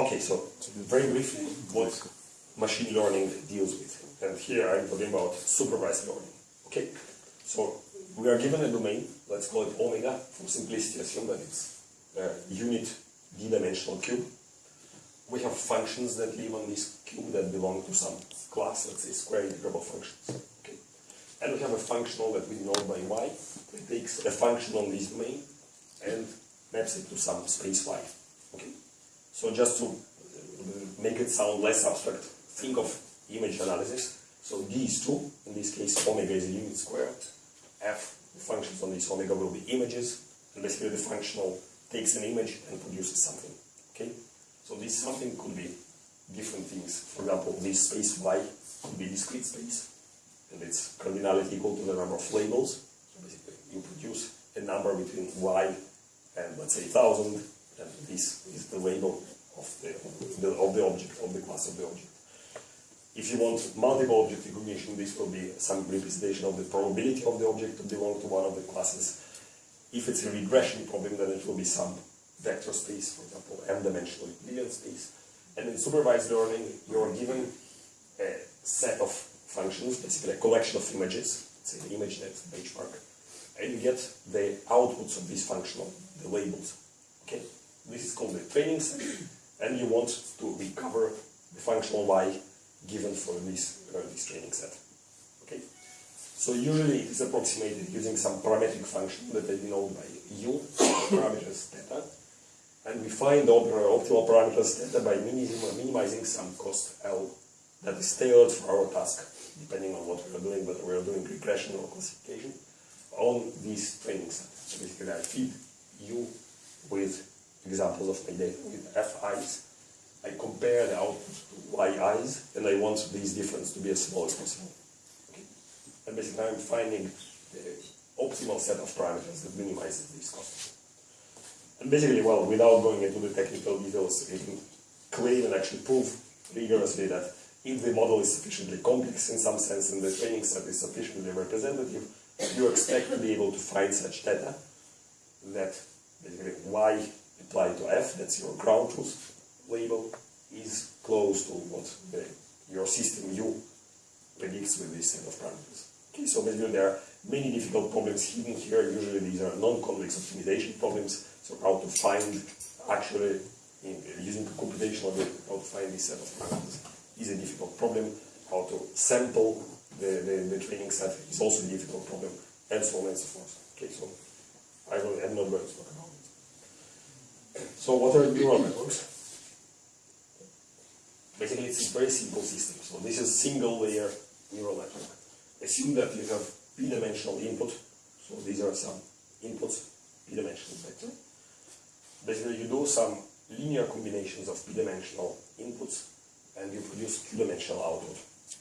Okay, so very briefly, what machine learning deals with. And here I'm talking about supervised learning. Okay, so we are given a domain, let's call it omega, for simplicity assume that it's a unit d-dimensional cube. We have functions that live on this cube that belong to some class, let's say square integrable functions. Okay. And we have a functional that we denote by y that takes a function on this domain and maps it to some space y. Okay. So just to make it sound less abstract, think of image analysis. So is 2, in this case omega is a unit square, f, the functions on this omega will be images, and basically the functional takes an image and produces something. Okay? So this something could be different things. For example, this space y could be discrete space, and its cardinality equal to the number of labels. So basically you produce a number between y and let's say 1000, and this is the label of the, the, of the object, of the class of the object. If you want multiple object recognition, this will be some representation of the probability of the object to belong to one of the classes. If it's a regression problem, then it will be some vector space, for example, m-dimensional Euclidean space. And in supervised learning, you are given a set of functions, basically a collection of images, say the ImageNet benchmark, and you get the outputs of this functional, the labels. Okay, This is called the training set, and you want to recover the functional y given for this, uh, this training set. Okay, so usually it is approximated using some parametric function that I denote by u, parameters theta, and we find the optimal parameters theta by minimizing, minimizing some cost L that is tailored for our task, depending on what we are doing, whether we are doing regression or classification, on this training set. So basically I feed u with examples of my theta with fi's I compare the output to yi's, and I want these difference to be as small as possible. Okay? And basically I'm finding the optimal set of parameters that minimizes this cost. And basically, well, without going into the technical details, you can claim and actually prove rigorously that if the model is sufficiently complex in some sense and the training set is sufficiently representative, you expect to be able to find such data that basically y applied to f, that's your ground truth, label is close to what the, your system U predicts with this set of parameters. Okay, so basically there are many difficult problems hidden here. Usually these are non-convex optimization problems. So how to find actually in, using computational algorithm, how to find this set of parameters is a difficult problem. How to sample the, the, the training set is also a difficult problem, and so on and so forth. Okay, so I to talk about. So what are neural networks? Basically, it's a very simple system. So this is a single layer neural network. Assume that you have p-dimensional input. So these are some inputs, p-dimensional vector. Basically, you do some linear combinations of p-dimensional inputs and you produce q-dimensional output.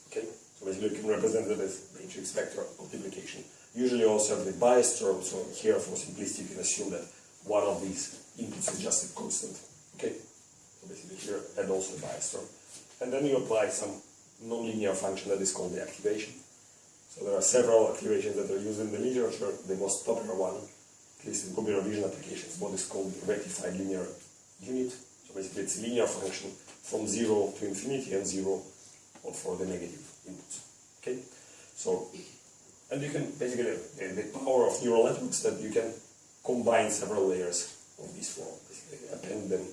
Okay? So basically, you can represent it as matrix vector multiplication. Usually also have the bias term, so here for simplicity you can assume that one of these inputs is just a constant. Okay? So basically here and also the bias term. And then you apply some nonlinear function that is called the activation. So there are several activations that are used in the literature. The most popular one, at least in computer vision applications, what is called the rectified linear unit. So basically it's a linear function from 0 to infinity and 0 or for the negative inputs. Okay? So, and you can basically, the, the power of neural networks that you can combine several layers of this form, append them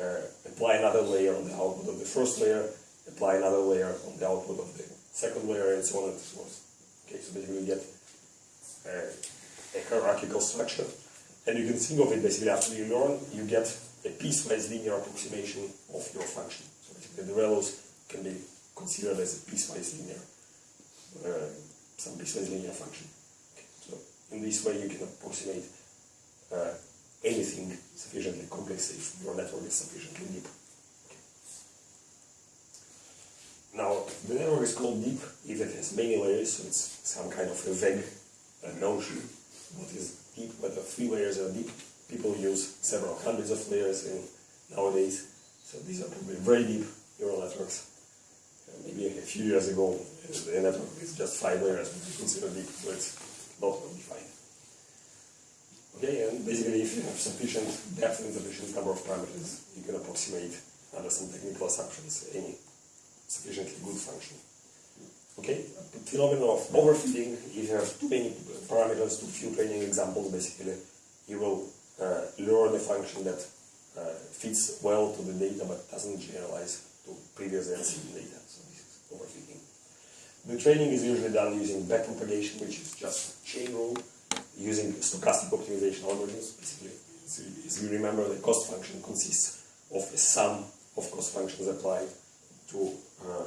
uh, apply another layer on the output of the first layer, apply another layer on the output of the second layer, and so on and so forth. Okay, so basically you get uh, a hierarchical structure. And you can think of it basically after you learn, you get a piecewise linear approximation of your function. So basically the ReLUs can be considered as a piecewise linear, uh, some piecewise linear function. Okay. So in this way you can approximate uh, anything sufficiently complex if your network is sufficiently deep. Okay. Now, the network is called deep if it has many layers, so it's some kind of a vague uh, notion. What is deep, whether three layers are deep. People use several hundreds of layers in nowadays, so these are probably very deep neural networks. Uh, maybe a few years ago, the network is just five layers, considered deep, so it's not well defined. Basically if you have sufficient depth and sufficient number of parameters, you can approximate under some technical assumptions, any sufficiently good function. Okay, phenomenon of overfitting, if you have too many parameters, too few training examples, basically, you will uh, learn a function that uh, fits well to the data but doesn't generalize to previous and seen data. So this is overfitting. The training is usually done using backpropagation, which is just chain rule, using stochastic optimization algorithms. Basically, as you remember, the cost function consists of a sum of cost functions applied to, uh, uh,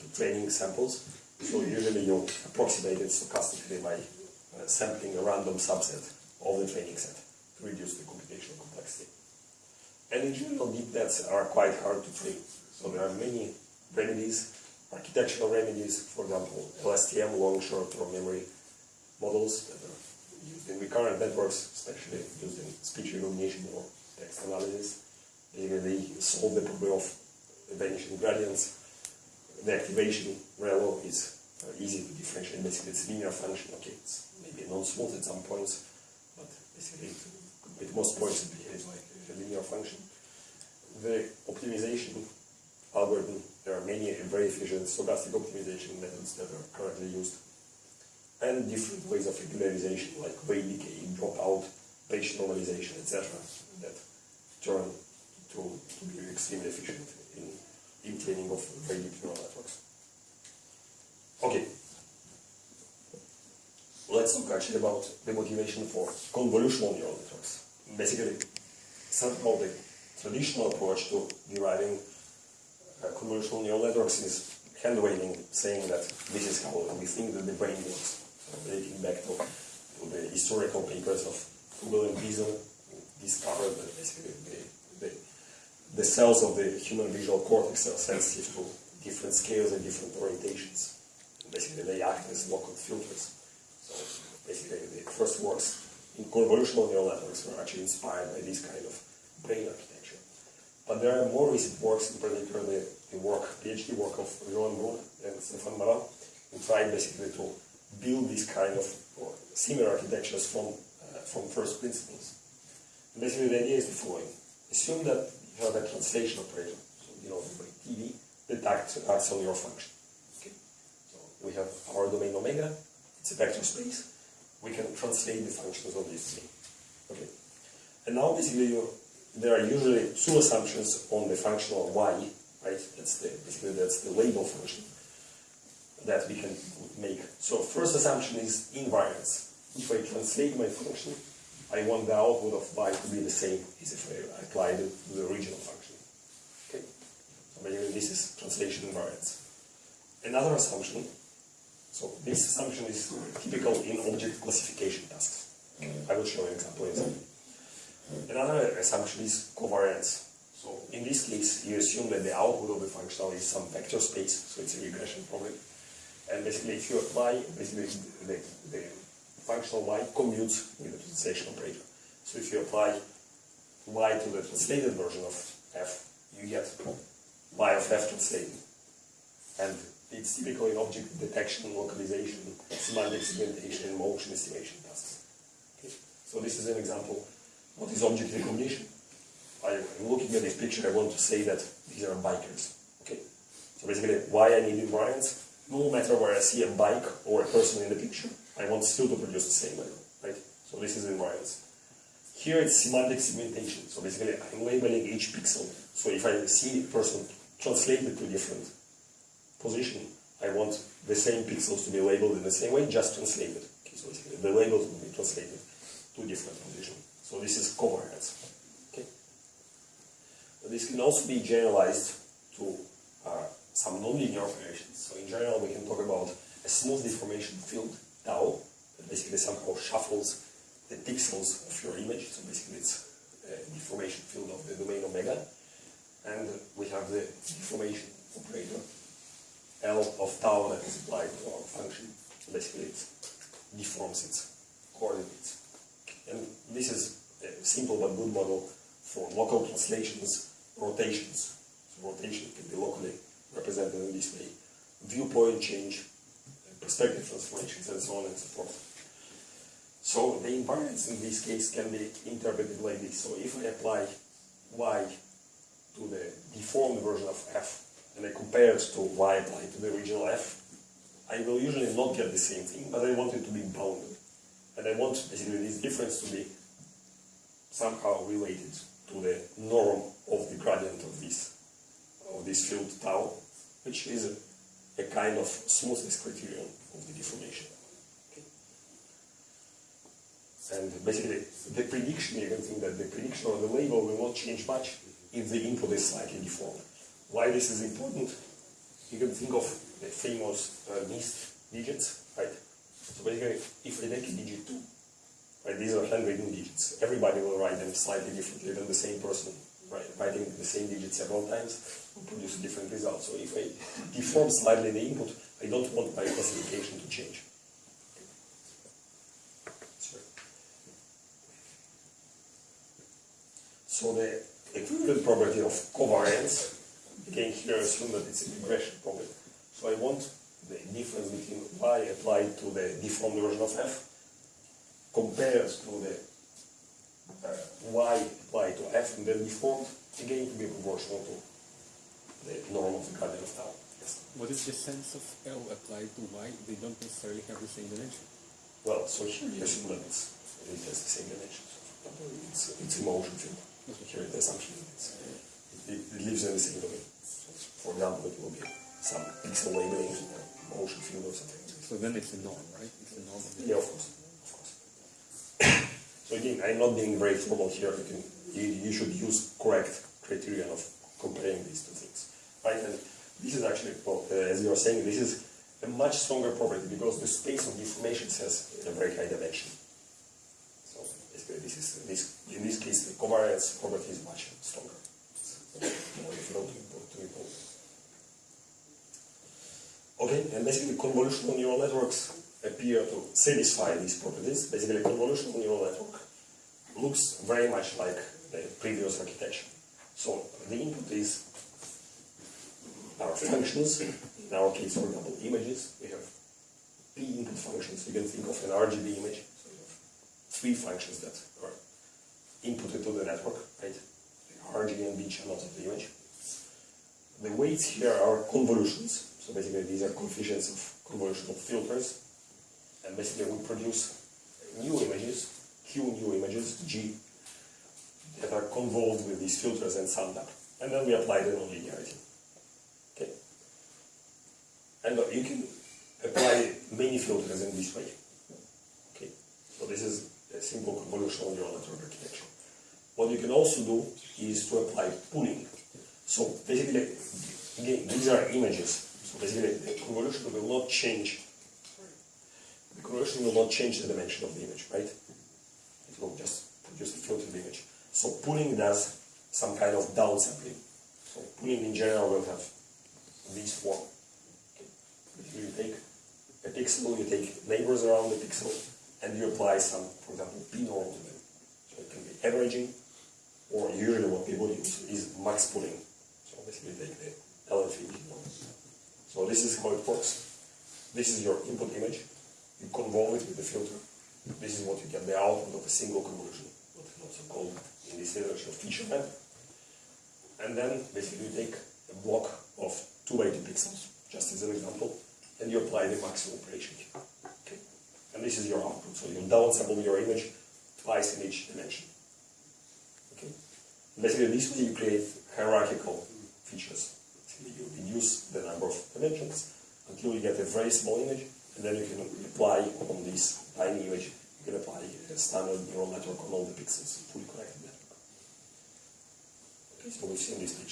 to training samples. So usually you approximate it stochastically by uh, sampling a random subset of the training set to reduce the computational complexity. And in general, deep nets are quite hard to train. So there are many remedies, architectural remedies, for example, LSTM, long short-term memory models that are used in recurrent networks, especially used in speech recognition or text analysis. They solve the problem of vanishing gradients. The activation ReLU is uh, easy to differentiate. Basically, it's a linear function. Okay, it's maybe non-smooth at some points, but basically, at most points, it behaves like a linear function. The optimization algorithm, there are many very efficient stochastic optimization methods that are currently used and different ways of regularization like weight decay, dropout, batch normalization, etc. that turn to, to be extremely efficient in, in training of very deep neural networks. Okay. Let's talk actually about the motivation for convolutional neural networks. Basically, somehow the traditional approach to deriving uh, convolutional neural networks is hand waving, saying that this is how we think that the brain works relating back to, to the historical papers of Hubel and Wiesel, discovered that basically the, the, the, cells of the human visual cortex are sensitive to different scales and different orientations. And basically they act as local filters. So basically the first works in convolutional neural networks were actually inspired by this kind of brain architecture. But there are more recent works, in particular the, the work, PhD work of Joan Bruna and Stéphane Mallat, who tried basically to build these kind of or similar architectures from, uh, from first principles. And basically the idea is the following. Assume that you have a translation operator, so you know the TV, that acts, acts on your function. Okay? So we have our domain omega, it's a vector space, we can translate the functions of this thing. Okay. And now basically you, there are usually two assumptions on the functional y, right? That's the basically that's the label function that we can make. So first assumption is invariance. If I translate my function, I want the output of y to be the same as if I applied it to the original function. Okay? So this is translation invariance. Another assumption, so this assumption is typical in object classification tasks. I will show an example second. Another assumption is covariance. So in this case, you assume that the output of the functional is some vector space, so it's a regression problem. And basically, if you apply, basically, the, the functional y commutes with the translation operator. So if you apply y to the translated version of f, you get y of f translated. And it's typical in object detection, localization, semantic segmentation, and motion estimation tasks. Okay. So this is an example. What is object recognition? I'm looking at this picture, I want to say that these are bikers. Okay. So basically, why I need invariance? No matter where I see a bike or a person in the picture, I want still to produce the same label, right? So this is invariance. Here it's semantic segmentation. So basically I'm labeling each pixel. So if I see a person translated to different position, I want the same pixels to be labeled in the same way, just translated. Okay, so basically the labels will be translated to different positions. So this is covariance. Okay. This can also be generalized to uh, some nonlinear operations. So in general, we can talk about a smooth deformation field, tau, that basically somehow shuffles the pixels of your image. So basically it's a deformation field of the domain omega. And we have the deformation operator, L of tau that is applied to our function. Basically it deforms its coordinates. And this is a simple but good model for local translations, rotations. So rotation can be locally represented in this way. Viewpoint change, perspective transformations, and so on and so forth. So the invariance in this case can be interpreted like this. So if I apply y to the deformed version of f and I compare it to y applied to the original f, I will usually not get the same thing, but I want it to be bounded. And I want basically this difference to be somehow related to the norm of the gradient this field tau, which is a, a kind of smoothness criterion of the deformation. And basically, the prediction, you can think that the prediction or the label will not change much if the input is slightly deformed. Why this is important? You can think of the famous uh, digits, right? So basically, if I take a digit 2, right, these are handwritten digits. Everybody will write them slightly differently than the same person writing the same digit several times will produce a different result. So if I deform slightly the input, I don't want my classification to change. So the equivalent property of covariance, again here assume that it's a regression problem. So I want the difference between y applied to the deformed version of f compares to the uh, y applied to f and then deformed, again to be proportional to the norm of the gradient of tau. Yes. What is the sense of L applied to Y? They don't necessarily have the same dimension. Well, so here you assume that it's, it has the same dimensions. It's, it's a motion field. So here the assumption is it, it lives in the same domain. For example, it will be some pixel labeling motion field or something. So then it's a norm, right? It's a norm Yeah, of course. So again, I'm not being very formal here. You, can, you, you should use correct criterion of comparing these two things. Right? And this is actually, well, uh, as you are saying, this is a much stronger property because the space of deformation has a very high dimension. So basically, this is this in this case the covariance property is much stronger. Okay, and basically convolutional neural networks appear to satisfy these properties. Basically, convolutional neural network looks very much like the previous architecture. So the input is our functions, in our case, for example, images. We have P input functions. You can think of an RGB image. So you have three functions that are inputted to the network, right? The RG and B channels of the image. The weights here are convolutions. So basically these are coefficients of convolutional filters. And basically we produce new images, Q new images, G, that are convolved with these filters and summed up. And then we apply the nonlinearity. Okay? And you can apply many filters in this way. Okay? So this is a simple convolutional neural network architecture. What you can also do is to apply pooling. So basically, again, these are images. So basically, the convolution will not change. Convolution will not change the dimension of the image, right? It will just produce the filtered image. So pooling does some kind of downsampling. So pooling in general will have this form. Okay. You take a pixel, you take neighbors around the pixel, and you apply some, for example, p-norm to them. So it can be averaging, or usually what people use is max pooling. So basically take the L infinity norm. So this is how it works. This is your input image. You convolve it with the filter. This is what you get the output of a single convolution, what is also called in this literature feature map. And then basically you take a block of 2 by 2 pixels, just as an example, and you apply the maximum operation. Okay? And this is your output. So you downsample your image twice in each dimension. Okay? Basically this way you create hierarchical features. You reduce the number of dimensions until you get a very small image, and then you can apply on this tiny image, you can apply a standard neural network on all the pixels, fully connected network. So we've seen this picture.